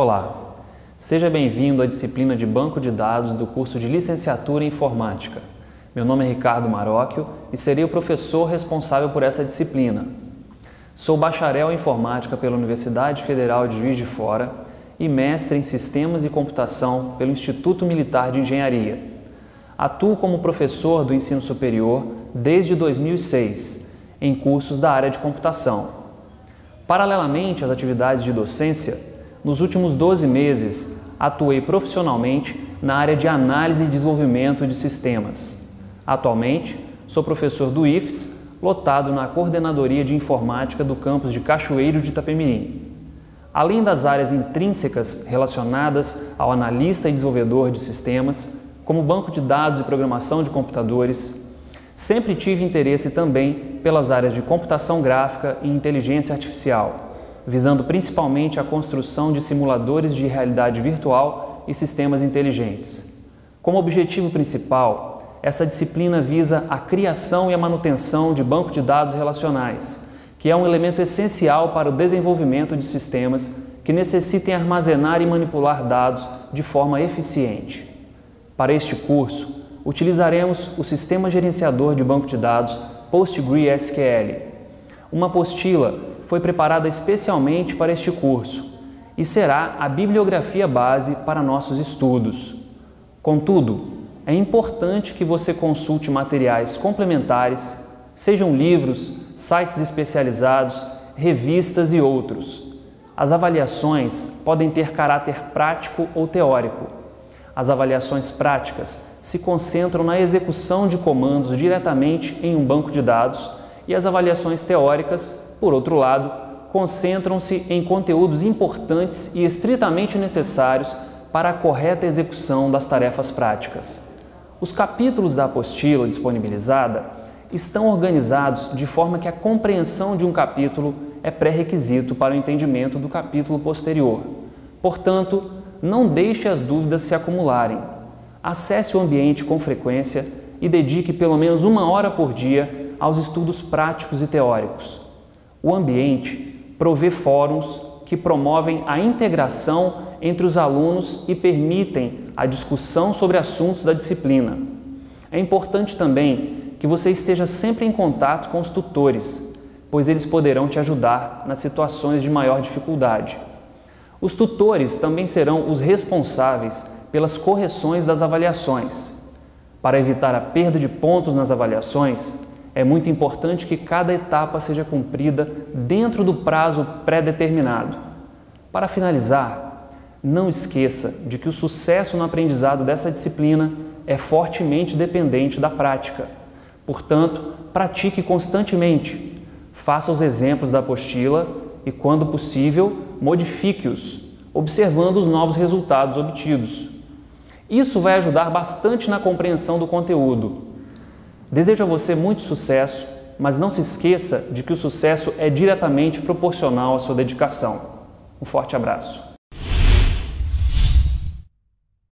Olá, seja bem-vindo à disciplina de Banco de Dados do curso de Licenciatura em Informática. Meu nome é Ricardo Marocchio e serei o professor responsável por essa disciplina. Sou bacharel em Informática pela Universidade Federal de Juiz de Fora e mestre em Sistemas e Computação pelo Instituto Militar de Engenharia. Atuo como professor do ensino superior desde 2006, em cursos da área de computação. Paralelamente às atividades de docência, nos últimos 12 meses, atuei profissionalmente na área de análise e desenvolvimento de sistemas. Atualmente, sou professor do IFES, lotado na Coordenadoria de Informática do campus de Cachoeiro de Itapemirim. Além das áreas intrínsecas relacionadas ao analista e desenvolvedor de sistemas, como banco de dados e programação de computadores, sempre tive interesse também pelas áreas de computação gráfica e inteligência artificial visando principalmente a construção de simuladores de realidade virtual e sistemas inteligentes. Como objetivo principal, essa disciplina visa a criação e a manutenção de banco de dados relacionais, que é um elemento essencial para o desenvolvimento de sistemas que necessitem armazenar e manipular dados de forma eficiente. Para este curso, utilizaremos o Sistema Gerenciador de Banco de Dados PostgreSQL, uma apostila foi preparada especialmente para este curso e será a bibliografia base para nossos estudos. Contudo, é importante que você consulte materiais complementares, sejam livros, sites especializados, revistas e outros. As avaliações podem ter caráter prático ou teórico. As avaliações práticas se concentram na execução de comandos diretamente em um banco de dados e as avaliações teóricas por outro lado, concentram-se em conteúdos importantes e estritamente necessários para a correta execução das tarefas práticas. Os capítulos da apostila disponibilizada estão organizados de forma que a compreensão de um capítulo é pré-requisito para o entendimento do capítulo posterior. Portanto, não deixe as dúvidas se acumularem. Acesse o ambiente com frequência e dedique pelo menos uma hora por dia aos estudos práticos e teóricos. O ambiente provê fóruns que promovem a integração entre os alunos e permitem a discussão sobre assuntos da disciplina. É importante também que você esteja sempre em contato com os tutores, pois eles poderão te ajudar nas situações de maior dificuldade. Os tutores também serão os responsáveis pelas correções das avaliações. Para evitar a perda de pontos nas avaliações, é muito importante que cada etapa seja cumprida dentro do prazo pré-determinado. Para finalizar, não esqueça de que o sucesso no aprendizado dessa disciplina é fortemente dependente da prática. Portanto, pratique constantemente. Faça os exemplos da apostila e, quando possível, modifique-os, observando os novos resultados obtidos. Isso vai ajudar bastante na compreensão do conteúdo Desejo a você muito sucesso, mas não se esqueça de que o sucesso é diretamente proporcional à sua dedicação. Um forte abraço.